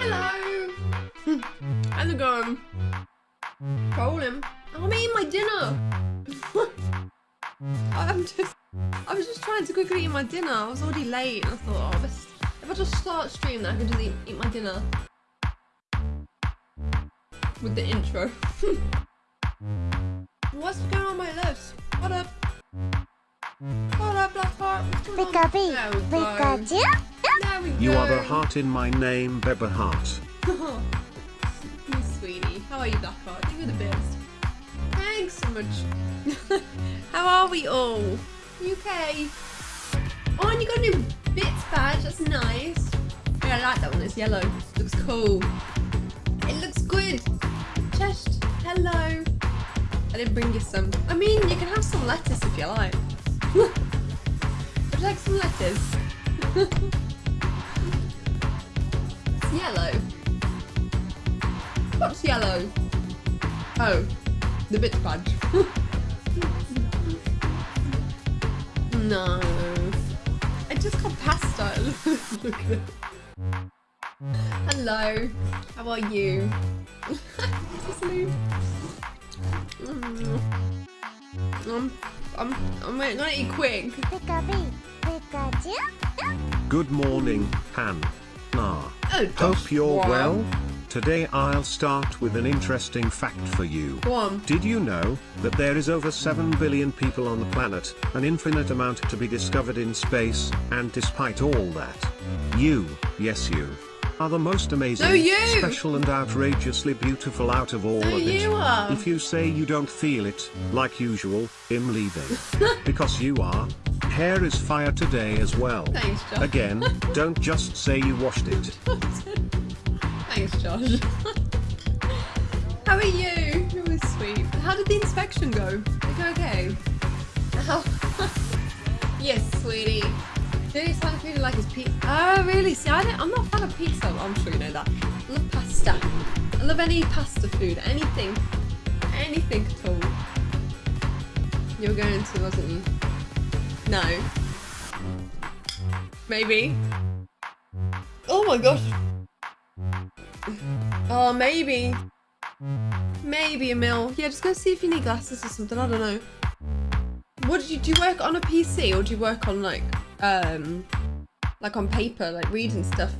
Hello. How's it going? Rolling. I'm eating my dinner. I'm just. I was just trying to quickly eat my dinner. I was already late, and I thought, oh, this, if I just start stream, then I can just eat, eat my dinner with the intro. What's going on my lips? What up? What up, Blackheart? What's going? Pikachu, There go. Pikachu. There we go. You are the heart in my name, Beba Heart. you sweetie. How are you, Blackheart? You're the best. Thanks so much. How are we all? You okay? Oh, and you got a new bits badge. That's nice. Yeah, I like that one. It's yellow. Looks cool. It looks good. Chest. Hello. I didn't bring you some. I mean, you can have some lettuce if you like. Would you like some lettuce? It's yellow. What's yellow? Oh, the bit badge. no. I just got pasta. Look at it. Hello. How are you? Cicely. Mm. I'm, I'm, I'm gonna eat quick. Pikachu, Pikachu. Good morning, Han. Ah. Oh, Hope you're wow. well. Today I'll start with an interesting fact for you. Go on. Did you know that there is over 7 billion people on the planet, an infinite amount to be discovered in space, and despite all that, you, yes you, are the most amazing, No, special and outrageously beautiful out of all No, of it. you. If you say you don't feel it, like usual, I'm leaving. because you are. Hair is fire today as well. Thanks, Josh. Again, don't just say you washed it. Thanks, Josh. How are you? It was sweet. How did the inspection go? Did it go okay? How? Oh. yes, sweetie. Did it sound really like his pizza? Oh, really? See, I don't, I'm not a fan of pizza. I'm sure you know that. I love pasta. I love any pasta food. Anything. Anything at all. You were going to, wasn't you? No. Maybe. Oh my gosh. Oh, maybe. Maybe, Emil. Yeah, just go see if you need glasses or something. I don't know. What did you do? You work on a PC or do you work on like, um, like on paper, like reading stuff?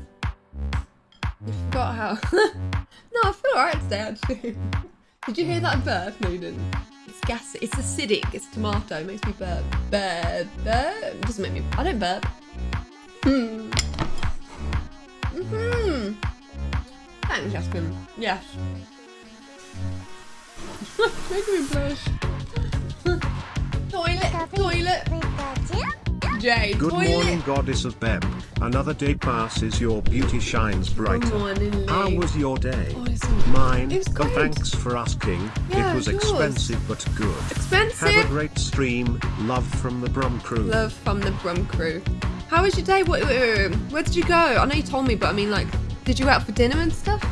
You forgot how. no, I feel alright today actually. did you hear that burp? No, you didn't. It's gas. It's acidic. It's tomato. It makes me burp. Burp. Burp. It Doesn't make me. I don't burp. Hmm. Hmm. Thanks, Jasmine. Yes. Making me blush. toilet, toilet. Jay, Good toilet. morning, goddess of Beb. Another day passes, your beauty shines brighter. Good morning. How was your day? Oh, Mine. It was and thanks for asking. Yeah, it was yours. expensive but good. Expensive. Have a great stream. Love from the Brum crew. Love from the Brum crew. How was your day? Wait, wait, uh, wait. Where did you go? I know you told me, but I mean, like, did you go out for dinner and stuff?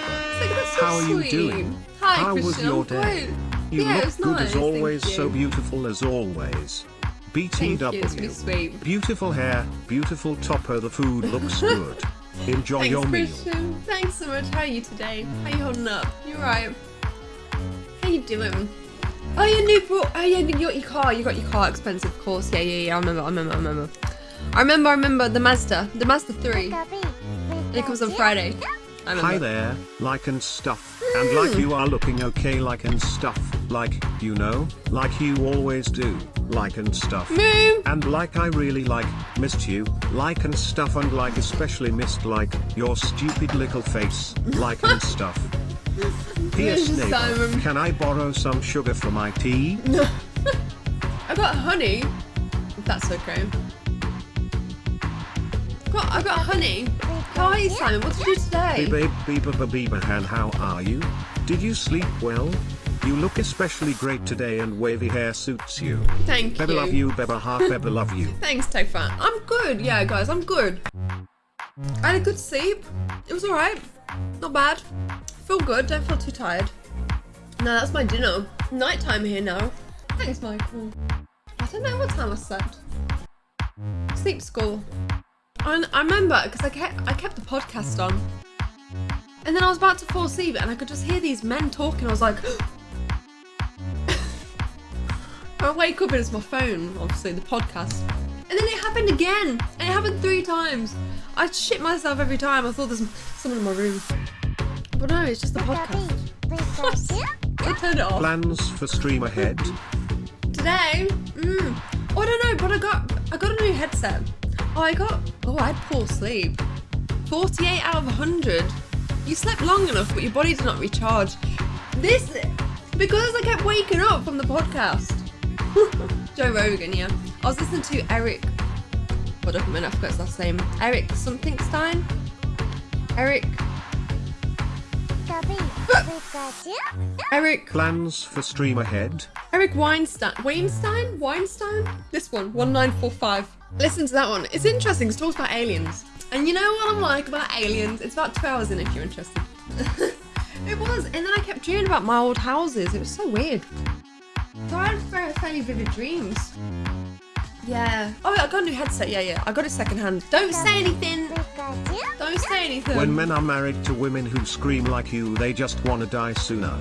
Hello, Beba. that's so How are you sweet. doing? Hi, How was Christian. your I'm day? good. You yeah, it look good nice, as always, thank so you. beautiful as always. Thank you, it's really BTW. sweet. Beautiful hair, beautiful topper, the food looks good. Enjoy Thanks, your meal. Christian. Thanks so much. How are you today? How are you holding up? You alright? How you doing? Oh, your new bro- Oh, yeah, you got your car. You got your car expensive, of course. Yeah, yeah, yeah. I remember. I remember. I remember. I remember. I remember the Mazda. The Mazda three. And It comes on Friday. Hi there, like and stuff. And like hmm. you are looking okay, like and stuff. Like, you know, like you always do. Like and stuff. Moo. And like I really like, missed you, like and stuff and like especially missed like, your stupid little face, like and stuff. P.S. Neighbor, can I borrow some sugar for my tea? I got honey. That's okay. Got. I got honey. How are you, Simon? What did you do today? Babe, Beba Babiba Han, how are you? Did you sleep well? You look especially great today and wavy hair suits you. Thank Beba you. love you, Beba heart, Beba love you. Thanks, Tofan. I'm good. Yeah, guys, I'm good. I had a good sleep. It was alright. Not bad. Feel good, don't feel too tired. No, that's my dinner. Nighttime here now. Thanks, Michael. I don't know what time I slept. Sleep school. And I remember because I kept I kept the podcast on. And then I was about to fall asleep and I could just hear these men talking. I was like I wake up and it's my phone, obviously, the podcast. And then it happened again. And it happened three times. I shit myself every time. I thought there's someone in my room. But no, it's just the podcast. I turned it off. Plans for stream ahead? Today, mm, oh, I don't know, but I got I got a new headset. Oh, I got oh, I had poor sleep. 48 out of 100. You slept long enough, but your body did not recharge. This because I kept waking up from the podcast. Joe Rogan, yeah. I was listening to Eric. What up a minute? I forgot his last name. Eric something Stein. Eric. Pikachu. Eric. Plans for stream ahead? Eric Weinstein. Weinstein? Weinstein? This one, 1945. Listen to that one. It's interesting. it talks about aliens. And you know what I'm like about aliens? It's about two hours in if you're interested. it was. And then I kept dreaming about my old houses. It was so weird. So I had fairly vivid dreams. Yeah. Oh, I got a new headset. Yeah, yeah. I got it secondhand. Don't say anything. Don't say anything. When men are married to women who scream like you, they just wanna die sooner.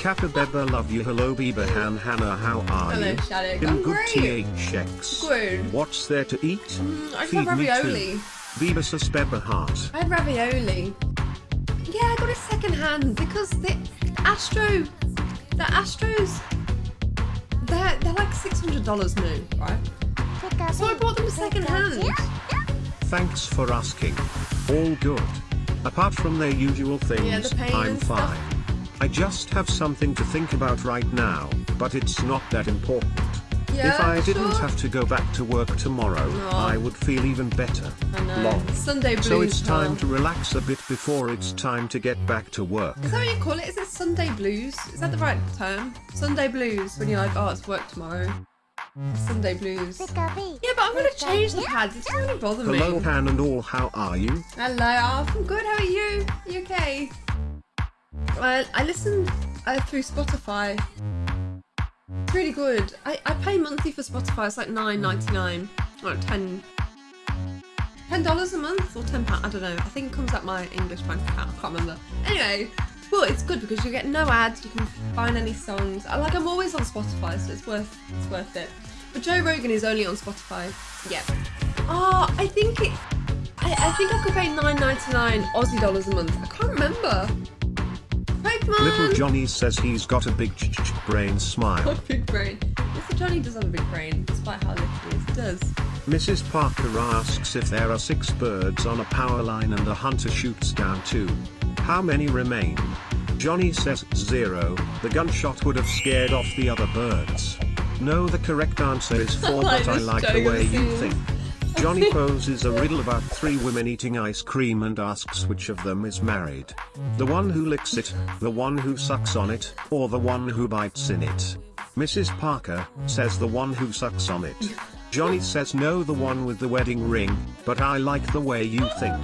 Capybara love you. Hello, Bieber Han Hannah. How are Hello, you? Shattuck. In I'm good great. THX. Good. What's there to eat? Mm, I Feed ravioli. too. Bieber Suspeber heart. I had ravioli. Yeah, I got it second hand because the Astro, the Astros, they're they're like six hundred dollars new, right? So I bought them second hand. Thanks for asking. All good. Apart from their usual things, Yeah, the I'm fine. I just have something to think about right now, but it's not that important. Yeah, if I didn't sure. have to go back to work tomorrow, Aw. I would feel even better. I know. Sunday blues. So it's time huh? to relax a bit before it's time to get back to work. Is that what you call it? Is it Sunday blues? Is that the right term? Sunday blues when you're like, oh, it's work tomorrow. Sunday blues. Yeah, but I'm gonna change the pads. It doesn't really bother me. Hello, Pan and all, how are you? Hello, oh, I'm good. How are you? You okay? Well, I listened uh, through Spotify. It's really good. I, I pay monthly for Spotify. It's like nine ninety nine, or ten. Ten dollars a month or ten pound? I don't know. I think it comes out my English bank account. I can't remember. Anyway, well, it's good because you get no ads. You can find any songs. I like. I'm always on Spotify, so it's worth. It's worth it. But Joe Rogan is only on Spotify. Yeah. Oh, I think it. I, I think I could pay nine ninety nine Aussie dollars a month. I can't remember. Pokemon. Little Johnny says he's got a big ch- ch- brain smile. Got big brain. Mr. Johnny does have a big brain, despite how little he is. Does. Mrs. Parker asks if there are six birds on a power line and the hunter shoots down two. How many remain? Johnny says zero, the gunshot would have scared off the other birds. No, the correct answer is four, like but I like the way you think. Johnny poses a riddle about three women eating ice cream and asks which of them is married. The one who licks it, the one who sucks on it, or the one who bites in it. Mrs. Parker says the one who sucks on it. Johnny says no, the one with the wedding ring, but I like the way you think.